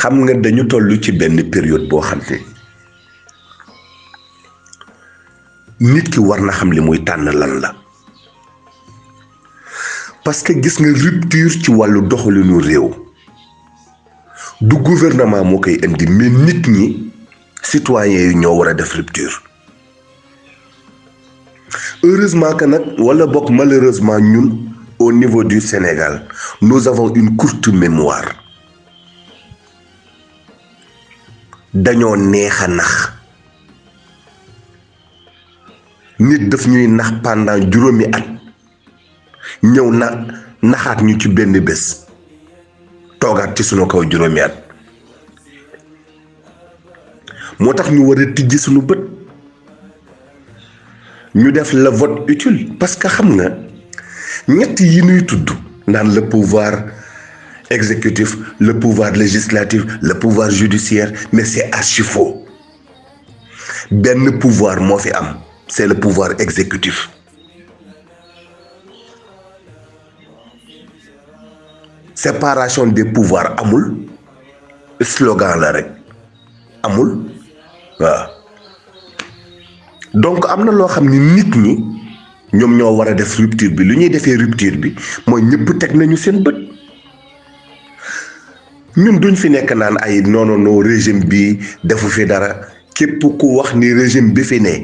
xam nga dañu toll ci benn période boo xam ne nit ki war na xam li muy tànn lan la parce que gis nga rupture ci wàllu doxalinu réew du gouvernement moo koy indi mais nit ñi citoyens yi ñoo war a def rupture heureusement que nag wala bokk malheureusement ñun au niveau du Sénégal nous avons une courte mémoire dañoo neex a nax nit daf ñuy nax pendant juróomi at ñëw na naxaat ñu ci benn bés toogaat ci sunu kaw juróomi at moo tax ñu war a tijji sunu bët ñu def le vote utile parce que xam nga ñett yi nuy tudd naan le pouvoir exécutif le pouvoir législatif le pouvoir judiciaire mais c'est archi faux benn pouvoir moo fi am c'est le pouvoir exécutif séparation des pouvoirs amul slogan la rek amul waaw donc am na loo xam ni nit ñi ñoom ñoo war a def rupture bi lu ñuy defee rupture bi mooy ñëpp teg nañu seen bët ñun duñ fi nekk naan ay non non non régime bi defu fi dara képp ku wax ni régime bi fi ne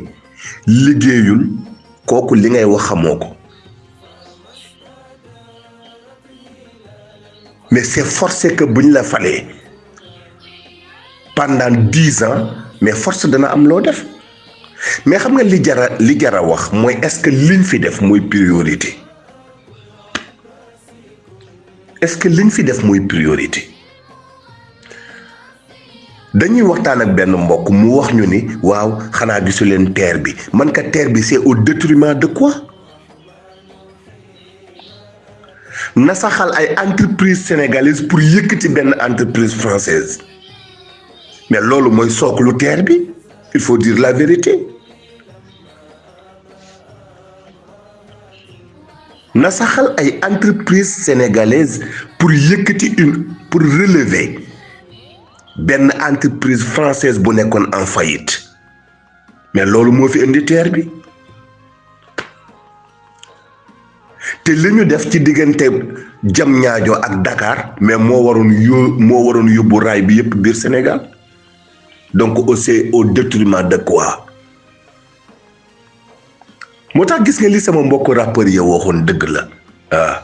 liggéeyul kooku li ngay wax xamoo ko mais c'est forcé que bu ñu la falee pendant dix ans mais force dana am loo def mais xam nga li jara li jara wax mooy est-ce que liñ fi def mooy priorité est-ce que liñ fi def mooy priorité dañuy waxtaan ak benn mbokk mu wax ñu ni waaw xanaa gisu leen terre bi man ka terre bi c'est au détriment de quoi nasaxal ay entreprise sénégalaise pour yëkkati benn entreprise française mais loolu mooy sooklu terre bi il faut dire la vérité na saxal ay entreprise sénégalaise pour yëkkati une pour relever benn entreprise française bu nekkoon en faillite mais loolu moo fi indi terre bi te li ñu def ci diggante jam ñaajoo ak Dakar mais moo waroon yó moo waroon yóbbu raay bi yëpp biir Sénégal donc aussi au détriment de quoi moo tax gis nga li sama mbokk rappeur ya waxoon dëgg la waaw ah.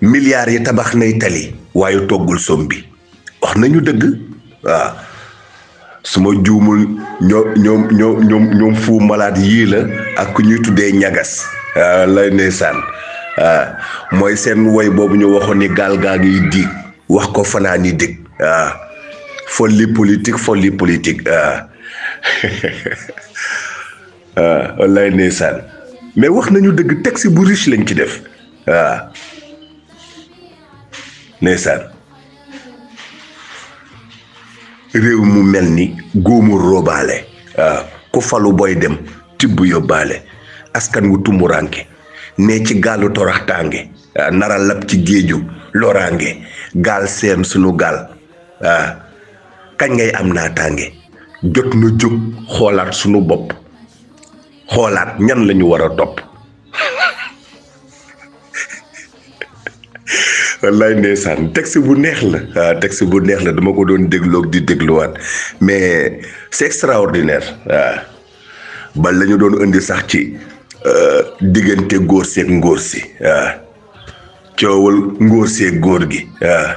milliards yi tabax nay tali waaye toggul som bi wax nañu dëgg waaw ah. su ma juumul ñoom ñoom ñoom ñoom ñoom fu malade yii la ak ku ñuy tuddee ñagas ah, lay ndeysaan mooy seen woy boobu ñu waxoon ni gaal gaa ngi diig wax ko fanaan yi dëgg waaw folie politique folie politique waaw wallaay ndeysaan mais wax nañu dëgg texte bu riche lañ ci def waaw ndeysaan réew mu mel ni góomu robaale waaw ku falu booy dem tibb yóbbaale askan wu tumuraanke ne ci gaalu toraxtaange waaw nara lab ci géeju loraange gaal seem sunu gaal waaw kañ ngay am naataange jot na jóg xoolaat sunu bopp xoolaat ñan lañu war a topp wallaay ndeysaan texte bu neex la waaw ah, texte bu neex la dama ko doon dégloog di dégluwaat mais c'est extraordinaire waaw ah. ba la doon indi sax ci euh, diggante góor seeg ngóor si waaw ah. coowal ngóor seeg góor gi waaw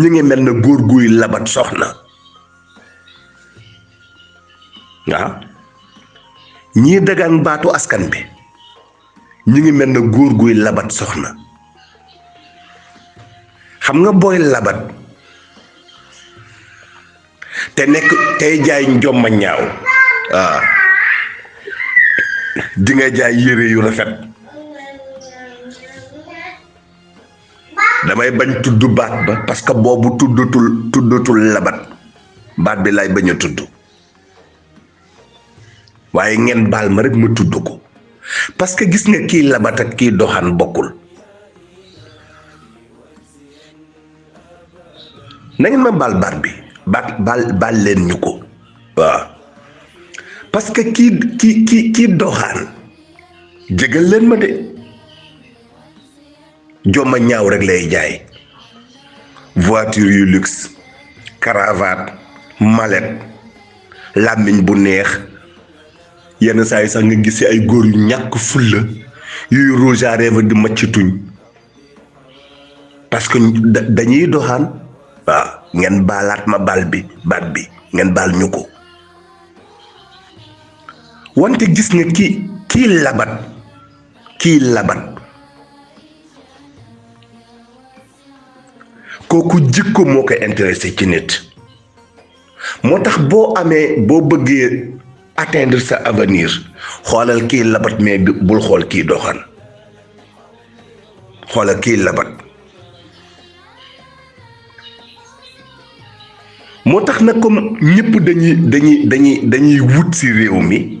ñu ngi mel na góor guy labat soxna waaw ñii dagaan baatu askan bi ñu ngi mel na góor guy labat soxna xam nga booy labat te nekk tey jaay njomma ñaaw waaw di nga jaay yére yu rafet damay bañ tudd baat ba parce que boobu tuddatul tuddatul labat baat bi lay bañ a tudd waaye ngeen baal ma rek ma tudd ko parce que gis nga kii labat ak kii doxaan bokkul na ngeen ma baal baat bi baat baal baal leen ñu ko waaw parce que kii kii kii kii doxaan jégal leen ma de jomma ñaaw rek lay jaay voiture yu luxe cravate mallette làmmiñ bu neex yenn saa yi sax nga gis ay góor yu ñàkk fulla yuy rouge à lèvres di macc tuñ parce que dañuy doxaan waaw ngeen baalaat ma baal bi baat bi ngeen baal ñu ko wante gis nga ki kii labat kii labat kooku jikko moo ko intéressé ci nit moo tax boo amee boo bëggee atteindre sa avenir xoolal kii labat mais bul xool kii doxaan xoolal kii labat moo tax nag comme ñëpp dañuy dañuy dañuy dañuy wut si réew mi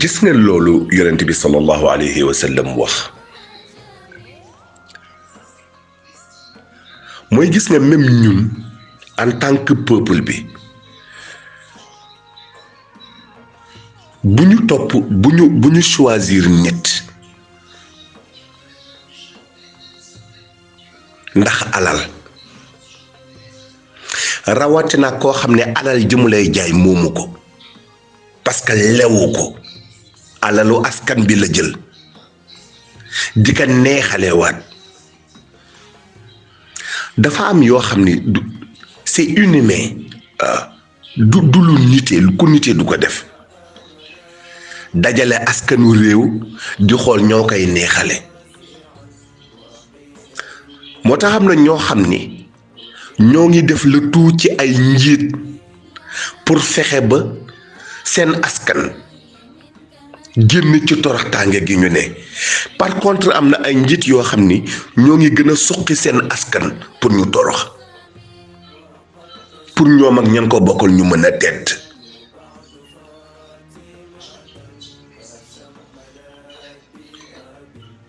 gis ngeen loolu yonent bi sallallahu alayhi wa sallam wax mooy gis nga même ñun en tant que peuple bi bu ñu topp bu ñu bu ñu choisir nit ndax alal rawatina koo xam ne alal ji mu lay jaay moomu ko parce que lewu ko alalu askan bi la jël di ko neexalewaat dafa am yoo xam ni c'est inhumain du du lu nitee lu ko nitee du ko def dajale askanu réew di xool ñoo koy neexale moo tax am na ñoo xam ni ñoo ngi def le tout ci ay njiit pour fexe ba seen askan génn ci toroxtaange gi ñu ne par contre am na ay njiit yoo xam ni ñoo ngi gën a suqi seen askan pour ñu torox pour ñoom ak ñan ko bokkal ñu mën a tedd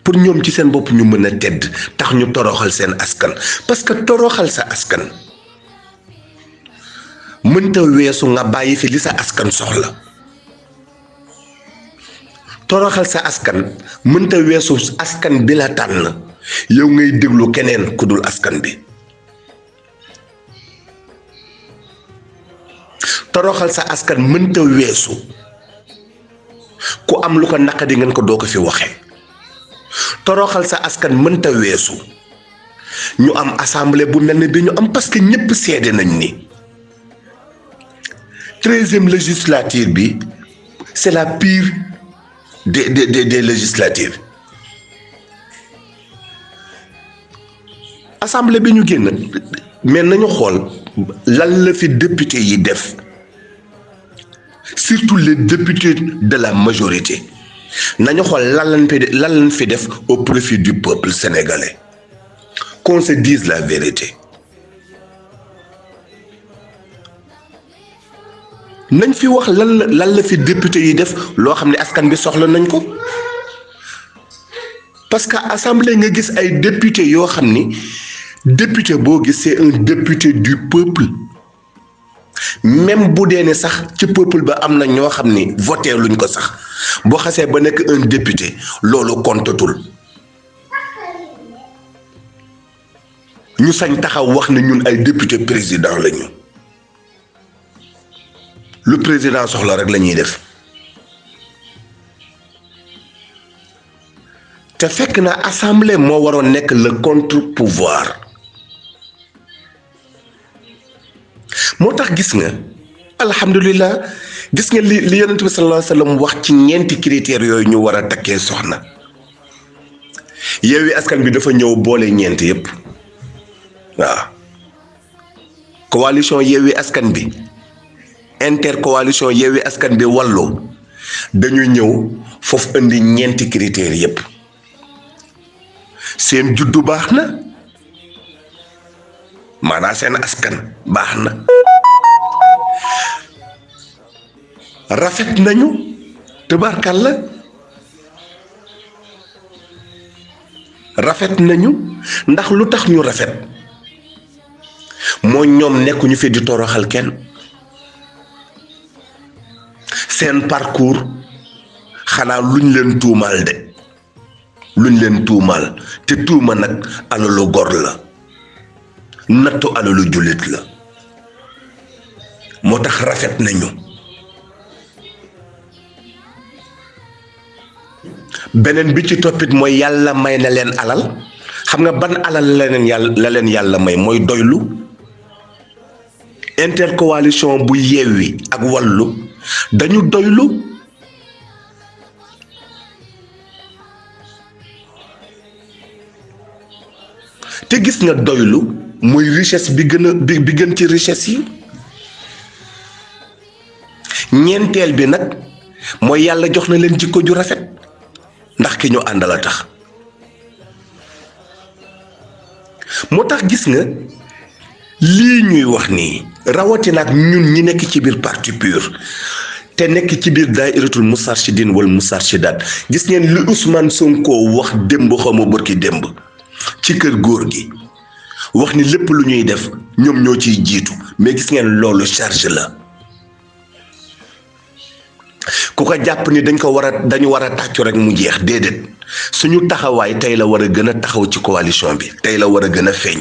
pour ñoom ci seen bopp ñu mën a tedd tax ñu toroxal seen askan parce que toroxal sa askan mënta weesu nga bàyyi fi li sa askan soxla toroxal sa askan mënta weesu askan bi la tànn yow ngay déglu keneen ku dul askan bi toroxal sa askan mënta weesu ku am lu ko naqadi ngeen ko doo ko fi waxe toroxal sa askan mënta weesu ñu am assemblée bu mel ne bi ñu am parce que ñëpp seede nañ ni treizième législature bi c'est la pire des des des législatures assemblée bi ñu génn mais nañu xool lan la fi député yi def surtout les députés de la majorité nañu xool lan lañ fi lan lañ fi def au profit du peuple sénégalais qu'on se dise la vérité nañ fi wax lan la lan la fi député yi def loo xam ne askan bi soxla nañ ko parce que assemblée nga gis ay député yoo xam ni député boo gis c'est un député du peuple même bu dee ne sax ci peuple ba am na ñoo xam ni voté luñ ko sax boo xasee ba nekk un député loolu kontatul ñu sañ taxaw wax ne ñun ay député président la ñu lu président soxla rek la ñuy def te fekk na assemblée moo waroon nekk le contre pouvoir moo tax gis nga alhamdulilah gis nga li li yonent bi sallallahu alayhi wa sallam wax ci ñeenti critères yooyu ñu war a takkee soxna Yewwi Askan bi dafa ñëw boole ñeent yëpp waaw coalition Yewwi Askan bi intercoalition Yewwi Askan bi wàllu dañu ñëw foofu indi ñeenti critères yëpp seen juddu baax na maanaam seen askan baax na rafet nañu tabarkal la rafet nañu ndax lu tax ñu rafet moo ñoom nekkuñu fi di toroxal kenn seen parcours xanaa luñ leen tuumaal de luñ leen tuumaal te tuuma nag alalu gor la nattu alalu jullit la moo tax rafet nañu beneen bi ci toppit mooy yàlla may na leen alal xam nga ban alal la leen yàlla la leen yàlla may mooy doylu intercoalition bu Yewwi ak Wallu dañu doylu te gis nga doylu mooy richesse bi gën a bi bi gën ci richesse yi ñeenteel bi nag mooy yàlla jox na leen jikko ju rafet ndax ki ñu àndal a tax moo tax gis nga lii ñuy wax nii rawatina ak ñun ñi nekk ci biir parti pur te nekk ci biir daayiratul mustarshidin wal mustarshidat gis ngeen li Ousmane Sonko wax démb xawma bërki démb ci kër góor gi wax ni lépp lu ñuy def ñoom ñoo ciy jiitu mais gis ngeen loolu charge la ku ko jàpp ni dañ ko war a dañu war a tàccu rek mu jeex déedéet suñu taxawaay tey la war a gën a taxaw ci coalition bi tey la war a gën a feeñ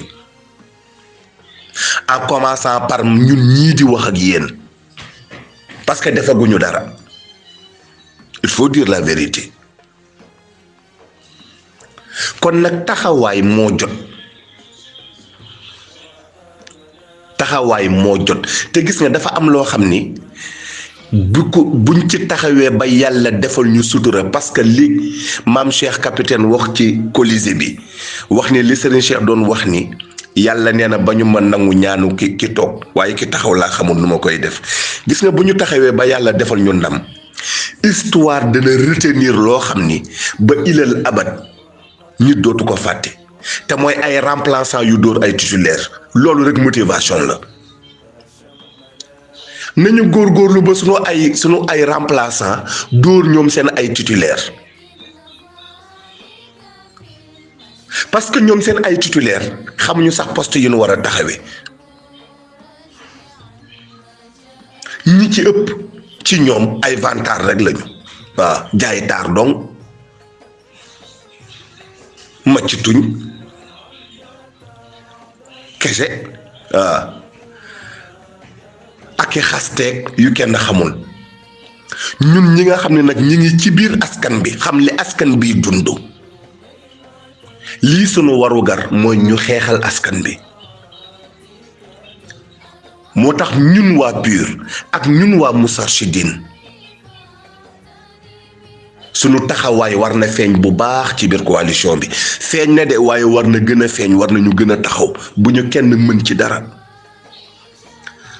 en commençant par ñun ñii di wax ak yéen parce que defaguñu dara il faut dire la vérité kon nag taxawaay moo jot taxawaay moo jot te gis nga dafa am loo xam ni bu ko buñ ci taxawee ba yàlla defal ñu sutura parce que li maam Cheikh capitaine wax ci Colisée bi wax ni li Serigne Cheikh doon wax ni yàlla nee na ba ñu ma nangu ñaanu ki ki toog waaye ki taxaw laa xamul nu ma koy def gis nga bu ñu taxawee ba yàlla defal ñu ndam histoire dana retenir loo xam ni ba ilal abat nit dootu ko fàtte te mooy ay remplaçant yu dóor ay titulaire loolu rek motivation la nañu góorgóorlu ba sunu ay sunu ay remplaçant dóor ñoom seen ay titulaire parce que ñoom seen ay titulaire xamuñu sax poste yu nu war a taxawee ñi ci ëpp ci ñoom ay vantar rek lañu waaw jaay taar dong macc tuñ kese waaw ak i xasteeg yu kenn xamul ñun ñi nga xam ne nag ñi ngi ci biir askan bi xam li askan bi dund lii sunu warugar mooy ñu xeexal askan bi moo tax ñun waa PUR ak ñun waa Moustarchidine sunu taxawaay war na feeñ bu baax ci biir coalition bi feeñ na de waaye war na gën a feeñ war nañu gën a taxaw bu ñu kenn mën ci dara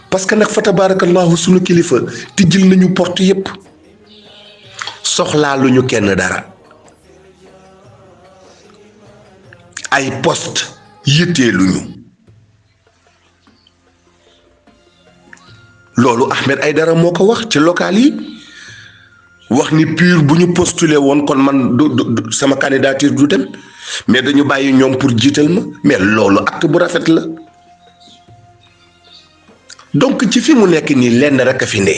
parce que nag fa tabarakallahu sunu kilifa tijjil nañu porte yépp soxlaa lu ñu kenn dara ay poste yitteeluñu loolu Ahmed Aïdara moo ko wax ci local yi wax ni pur bu ñu postuler woon kon man du sama candidature du dem mais dañu bàyyi ñoom pour jiital ma mais loolu acte bu rafet la donc ci fi mu nekk nii lenn rek a fi ne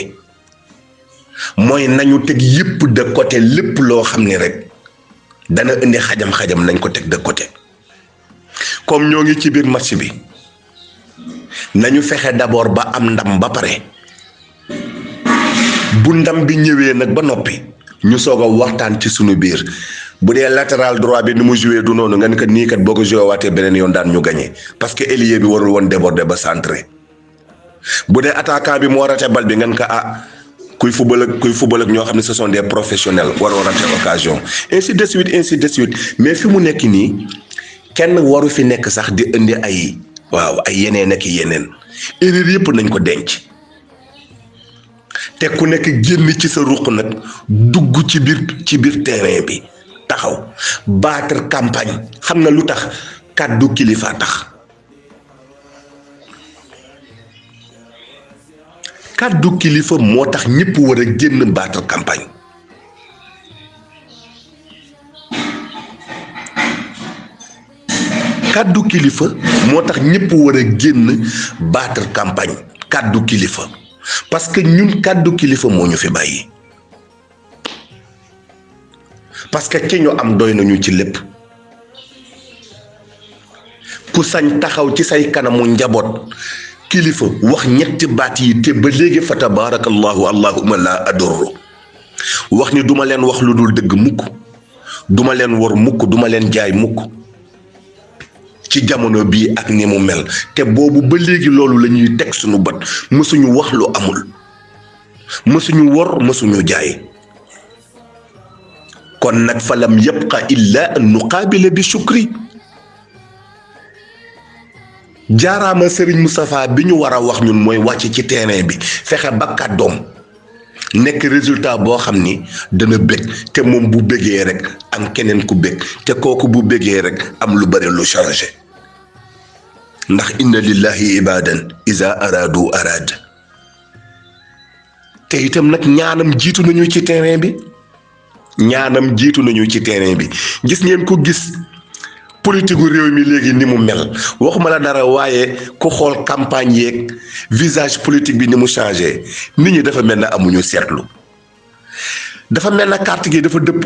mooy nañu teg yëpp de côté lépp loo xam ne rek dana indi xajam-xajam nañ ko teg de côté comme ñoo ngi ci biir match bi nañu fexe d'abord ba am ndam ba pare bu ndam bi ñëwee nag ba noppi ñu soog a waxtaan ci sunu biir bu dee latéral droit bi ni mu joué du noonu nga ni kat nii kat boo ko joué waatee beneen yoon daan ñu gagné parce que ailier bi warul woon déborder ba centré bu dee attaquant bi moo raté bal bi ngeen ko ah kuy football ak kuy football ak ñoo xam ne ce sont des professionnels waroo raté occasion ainsi de suite ainsi de suite mais fi mu nekk nii kenn waru fi nekk sax di indi ay waaw ay yeneen ak yeneen erreur yëpp nañ ko denc te ku nekk génn ci sa ruq nag dugg ci biir ci biir terrain bi taxaw battre campagne xam na lu tax kàddu kilifa tax. kàddu kilifa moo tax ñëpp war a génn battre campagne kàddu kilifa moo tax ñëpp war a génn battre campagne kàddu kilifa parce que ñun kàddu kilifa moo ñu fi bàyyi parce que ci ñu am doy nañu ci lépp ku sañ taxaw ci say kanamu njaboot kilifa wax ñetti baat yi te ba léegi fa tabaarakallahu allahuma laa adorru wax ni duma leen wax lu dul dëgg mukk duma leen wor mukk duma leen jaay mukk ci jamono bii ak ni mu mel te boobu ba léegi loolu la ñuy teg suñu bët mësuñu wax lu amul mësuñu wor mësuñu jaay kon nag falam yabqa illa an nuqaabila bi shukri jaaraama Serigne Moustapha bi ñu war a wax ñun mooy wàcc ci terrain bi fexe ba kàddoom nekk résultat boo xam ni dana bég te moom bu bégee rek am keneen ku bég te kooku bu bégee rek am lu bëri lu changé ndax inna lillahi ibadan iza aradu arad te itam nag ñaanam jiitu nañu ci terrain bi ñaanam jiitu nañu ci terrain bi gis ngeen ko gis politique gu réew mi léegi ni mu mel waxuma la dara waaye ku xool campagne yeeg visage politique bi ni mu changé nit ñi dafa mel na amuñu seetlu dafa mel na carte gi dafa dëpp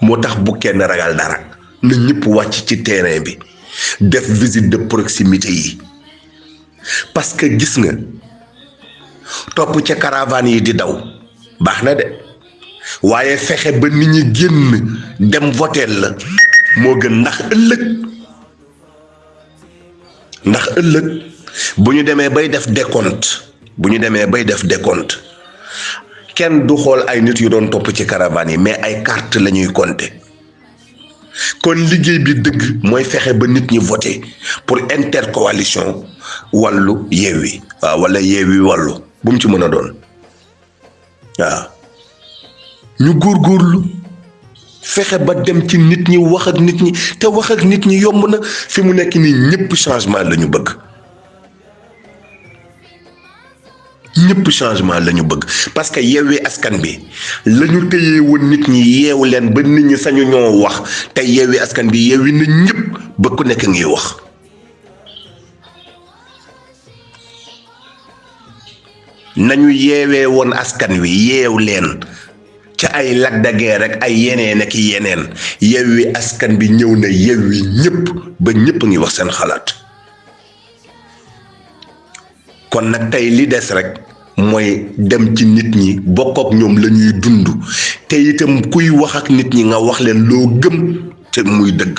moo tax bu kenn ragal dara na ñëpp wàcc ci terrain bi def visite de proximité yi parce que gis nga topp ca caravane yi di daw baax na de waaye fexe ba nit ñi génn dem voteel la moo gën ndax ëllëg ndax ëllëg bu ñu demee bay def décompte bu ñu demee bay def décompte kenn du xool ay nit yu doon topp ci caravane yi mais ay carte la ñuy compter kon liggéey bi dëgg mooy fexe ba nit ñi voté pour intercoalition wàllu yeewi waaw wala yeewi wàllu bu mu ci mën a doon waaw ñu góorgóorlu fexe ba dem ci nit ñi wax ak nit ñi te wax ak nit ñi yomb na fi mu nekk nii ñëpp changement la ñu bëgg ñëpp changement la ñu bëgg parce que yeewee askan bi la ñu téye woon nit ñi yeewu leen ba nit ñi sañu ñoo wax te yeewee askan bi yeewi na ñëpp ba ku nekk ngi wax. nañu yeewee woon askan wi yeew leen ca ay Lac de Guiers rek ay yeneen ak yeneen Yewwi Askan bi ñëw na Yewwi ñëpp ba ñëpp ngi wax seen xalaat kon nag tey li des rek mooy dem ci nit ñi bokk ak ñoom la ñuy dund te itam kuy wax ak nit ñi nga wax leen loo gëm te muy dëgg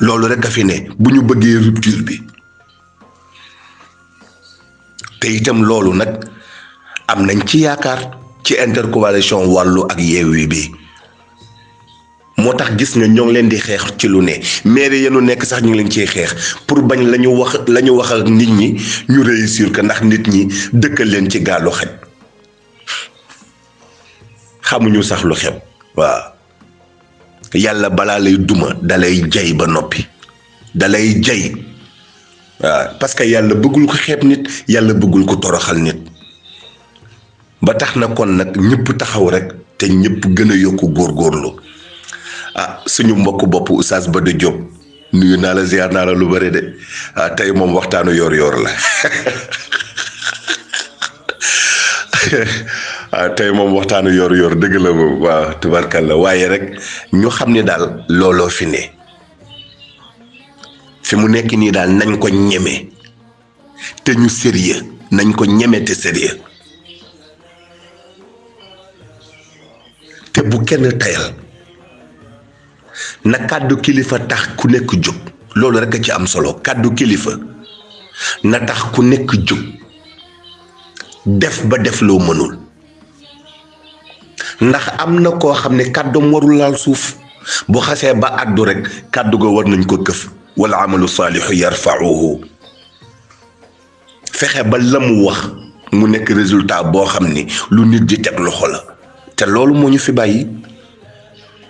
loolu rek a fi ne bu ñu bëggee rupture bi te itam loolu nag am nañ ci yaakaar ci intercoalition wàllu ak yeewi bi moo tax gis nga ñoo ngi leen di xeex ci lu ne maire yenu nekk sax ñu ngi leen ciy xeex pour bañ la ñu wax la ñu wax ak nit ñi ñu réussir ko ndax nit ñi dëkkal leen ci gaalu xaj xamuñu sax lu xew waaw yàlla balaa lay duma dalay jay ba noppi dalay jay waaw parce que yàlla bëggul ko xeeb nit yàlla bëggul ko toroxal nit ba tax na kon nag ñëpp taxaw rek te ñëpp gën a yokku góorgóorlu ah suñu mbokk bopp Oustaz Bada Diop nuyu naa la ziar naa la lu bëre de ah tey moom waxtaanu yor-yor la ah tey moom waxtaanu yor-yor dëgg la moom waaw tubarkalla waaye rek ñu xam ne daal looloo fi ne fi mu nekk nii daal nañ ko ñeme. te ñu sérieux nañ ko ñeme te sérieux te bu kenn tayal na kàddu kilifa tax ku nekk jóg loolu rekk a ci am solo kàddu kilifa na tax ku nekk jóg def ba def loo mënul ndax am na koo xam ne kàddoom warul laal suuf bu xasee ba àddu rek kàddu ga war nañ ko këf wala amalu saalixu yarfauhu fexe ba la mu wax mu nekk résultat boo xam ni lu nit di teg loxo la te loolu moo ñu fi bàyyi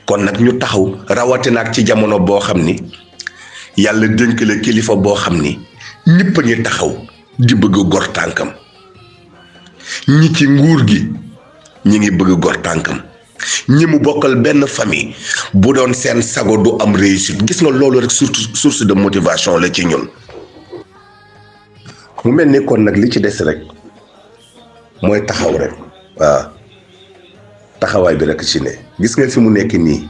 kon nag ñu taxaw rawatina ak ci jamono boo xam ni yàlla dénk la kilifa boo xam ni ñëpp a ngi taxaw di bëgg gor tànkam ñi ci nguur gi ñi ngi bëgg gor tànkam ñi mu bokkal benn famille bu doon seen sago du am réussite gis nga loolu rek source source de motivation la ci ñun mu mel ni kon nag li ci des rek mooy taxaw rek waaw taxawaay bi rek ci ne gis nga fi mu nekk nii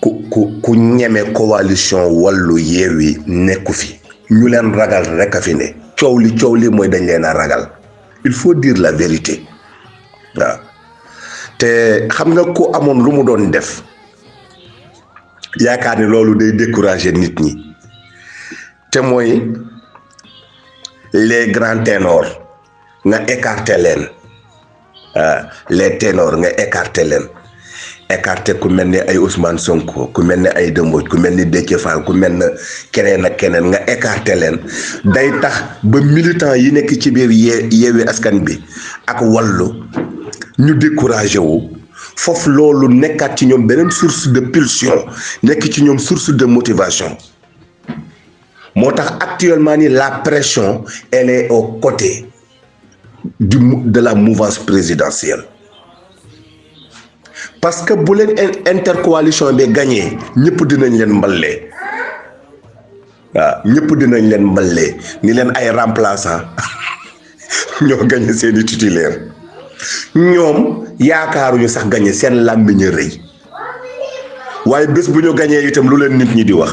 ku ku ku ñeme coalition wàllu yeewi nekku fi ñu leen ragal rek a fi ne coow li coow li mooy dañ leen a ragal il faut dire la vérité waaw te xam nga ku amoon lu mu doon def yaakaar ni loolu day décourager nit ñi te mooy les grands ténors nga écarter leen Euh, les ténors nga écarté leen écarté ku mel ni ay Ousmane Sonko ku mel ni ay Demboj ku mel ni Déthié Fall ku mel ne keneen ak keneen nga écarté leen day tax ba militant yi nekk ci biir yee yeewi askan bi ak wallu ñu découragé wu foofu loolu nekkaat ci ñoom beneen source de pulsion nekk ci ñoom source de motivation moo tax actuellement ni la pression elle est aux côtés du de la mouvance présidentielle parce que bu leen intercoalition bi gagné ñëpp dinañ leen mballee waaw ñëpp dinañ leen mballee ni leen ay remplaçant ñoo gagné seen i titulaire ñoom yaakaaruñu sax gagné seen làmmiñ a rëy waaye bés bu ñu gagné itam lu leen nit ñi di wax.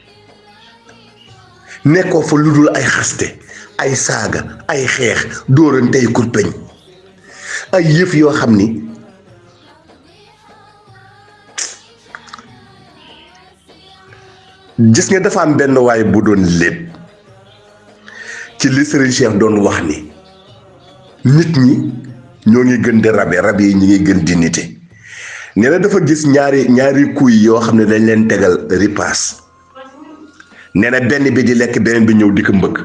nekkoo fa lu dul ay xaste ay saaga ay xeex dóorante ay kurpeñ ay yëf yoo xam ni gis nga dafa am benn waay bu doon lépp ci li Serigne Cheikh doon wax ni nit ñi ñoo ngi gën di rabe rab yi ñi ngi gën di nite nee na dafa gis ñaari ñaari kuy yoo xam ne dañ leen tegal ripaas nee na benn bi di lekk beneen bi ñëw di ko mbëkk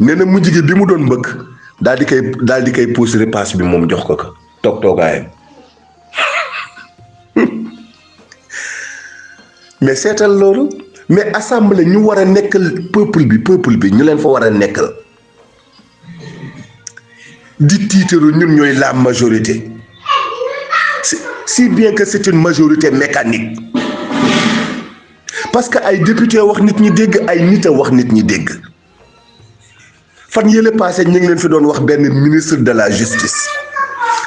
nee na mujj gi bi mu doon mbëkk daal di koy daal di koy puus ripaas bi moom jox ko ko toog toogaayam mais seetal loolu mais assemblée ñu war a nekkal peuple bi peuple bi ñu leen fa war a nekkal di tiitaru ñun ñooy la majorité si bien que c'est une majorité mécanique parce que ay député wax nit ñi dégg ay nit a wax nit ñi dégg fan yële passé ñu ngi leen fi doon wax benn ministre de la justice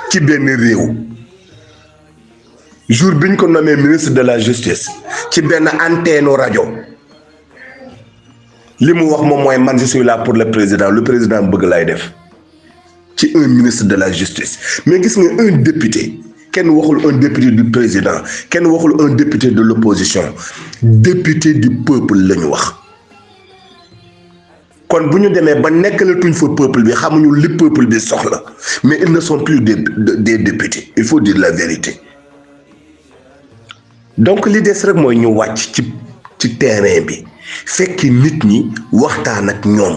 ci benn réew jour biñ ko nommé ministre de la justice ci benn antenne rajo li mu wax moom mooy man je suis là pour le président le président bëgg lay def ci un ministre de la justice mais gis nga un député kenn waxul un député du président kenn waxul un député de l'opposition député du peuple la ñu wax kon bu ñu demee ba nekkalatuñ fa peuple bi xamuñu li peuple bi soxla mais ils ne sont plus des des députés il faut dire la vérité donc li des rek mooy ñu wàcc ci ci terrain bi fekki nit ñi waxtaan ak ñoom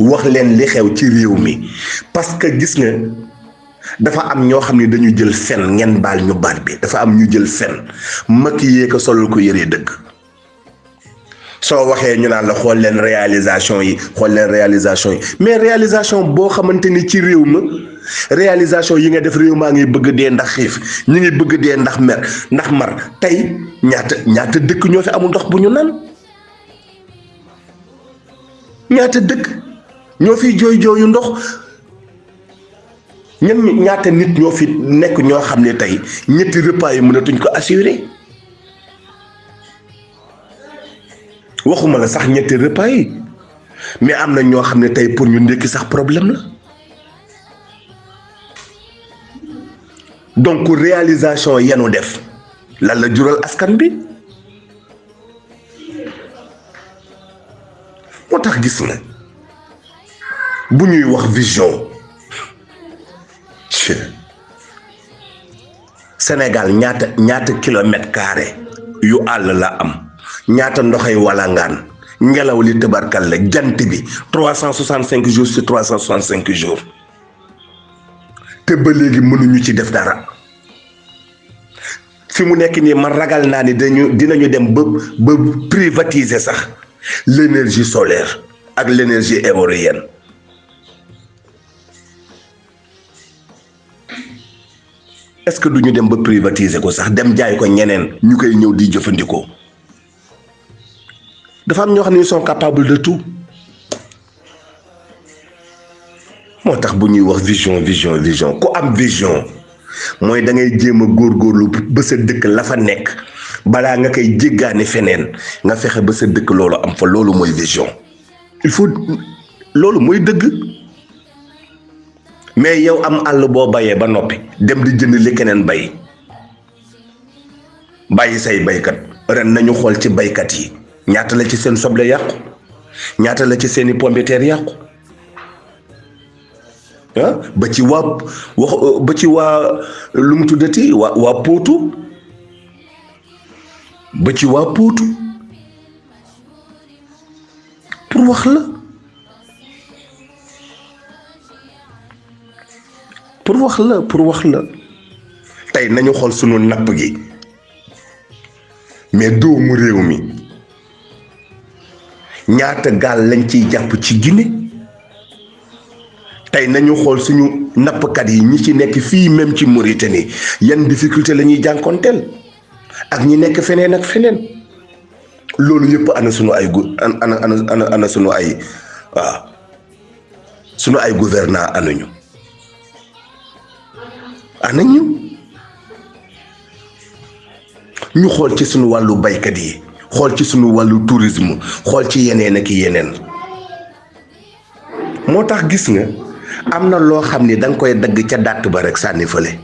wax leen li xew ci réew mi parce que gis nga dafa am ñoo xam ne dañu jël fen ngeen baal ñu baat bi dafa am ñu jël fen maquillé ko solal ko yëree dëgg soo waxee ñu naan la xool leen réalisation yi xool leen réalisation yi mais réalisation boo xamante ni ci réew ma réalisation yi nga def réew maa ngi bëgg dee ndax xiif ñu ngi bëgg dee ndax mer ndax mar tey ñaata ñaata dëkk ñoo fi amul ndox bu ñu naan ñaata dëkk ñoo fiy jooy jooyu ndox ñan ñaata nit ñoo fi nekk ñoo xam ne tey ñetti repas yi mënatuñ ko assurer waxuma la sax ñetti repas yi mais am na ñoo xam ne tey pour ñu ndékki sax problème la donc réalisation yenu def lan la jural askan bi moo tax gis nga bu ñuy wax vision Sénégal ñaata ñaata kilomètre carré yu àll la am ñaata ndoxay walangaan ngelaw li tëbarkal la jant bi trois cent soixante cinq jours sur trois cent soixante cinq jours te ba léegi mënuñu ci def dara fi mu nekk nii man ragal naa ni dañu dinañu dem ba ba privatiser sax l'énergie solaire ak l'énergie éolienne est-ce que duñu dem ba privatiser ko sax dem jaay ko ñeneen ñu koy ñëw di jëfandikoo dafa am ñoo xam ne ils sont capables de tout moo tax bu ñuy wax vision vision vision ku am vision mooy da ngay jéem a góorgóorlu ba sa dëkk la fa nekk balaa nga koy jéggaani feneen nga fexe ba sa dëkk loolu am fa loolu mooy vision il faut loolu mooy dëgg mais yow am àll boo bayee ba noppi dem di jënd li keneen bay bàyyi say baykat ren nañu xool ci baykat yi ñaata la ci seen soble yàqu ñaata la ci seeni pomme de terre yàqu ah ba ci waa wax ba ci waa lu mu tuddati waa waa póotu ba ci waa póotu pour wax la pour wax la pour wax la tey nañu xool sunu napp gi mais doomu réew mi ñaata gaal lañ ciy jàpp ci Guinée tey nañu xool suñu nappkat yi ñi ci nekk fii même ci Mauritanie yan difficulté la ñuy jànkoonteel ak ñi nekk feneen ak feneen loolu yëpp ana sunu ay gu ana ana ana ana sunu ay waaw sunu ay gouvernant anañu anañu ñu xool ci sunu wàllu baykat yi xool ci sunu wàllu tourisme xool ci yeneen ak yeneen moo tax gis nga am na loo xam ni danga koy dagg ca dàtt ba rek sànni fële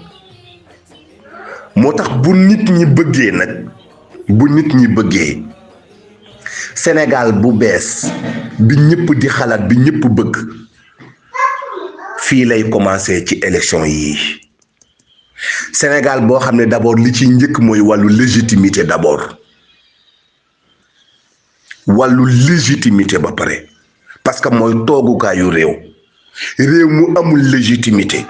moo tax bu nit ñi bëggee nag bu nit ñi bëggee Sénégal bu bees bi ñëpp di xalaat bi ñëpp bëgg fii lay commencé ci élection yi Sénégal boo xam ne d'abord li ci njëkk mooy wàllu légitimité d'abord wàllu légitimité ba pare parce que mooy toogukaayu réew réew mu amul légitimité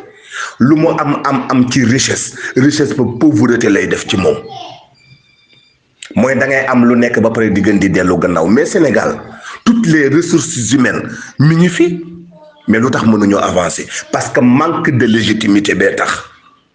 lu mu am am am ci richesse richesse ba pauvreté lay def ci moom mooy da ngay am lu nekk ba pare di gën di dellu gannaaw mais Sénégal toutes les ressources humaines mi ngi fi mais lu tax mënuñoo avancer parce que manque de légitimité bee tax.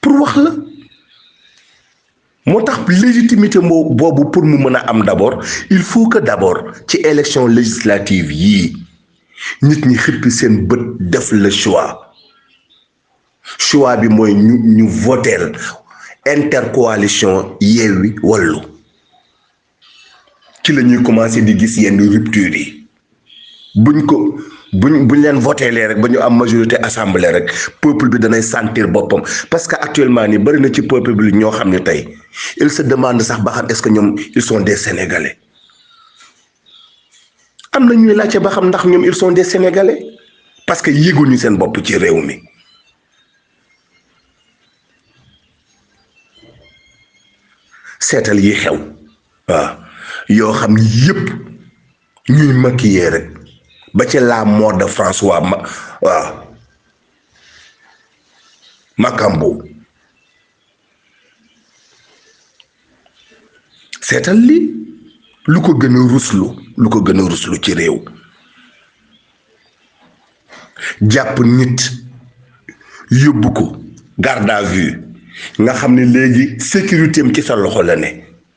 pour wax la moo tax légitimité moo boobu pour mu mën a am d'abord il faut que d'abord ci élection législative yii nit ñi xippi seen bët def le choix choix bi mooy ñu ñu voteel intercoalition Yewwi Wallu ci la ñuy commencé di gis yenn rupture yi buñ ko buñ buñ leen voté lee rek ba ñu am majorité assemblée rek peuple bi danay sentir boppam parce que actuellement ni bëri na ci peuple bi ñoo xam ne tey il se demande sax ba xam est-ce que ñoom ils sont des sénégalais am na ñuy laajte ba xam ndax ñoom ils sont des sénégalais parce que yéeguñu seen bopp ci réew mi. seetal yi xew waaw yoo xam ni yëpp ñuy maquiller rek ba ci la mort de François ma waaw Makambo seetal li lu ko gën a ruslu lu ko gën a ruslu ci réew jàpp nit yóbbu ko garde à vue nga xam ne léegi sécurité am ci sa loxo la ne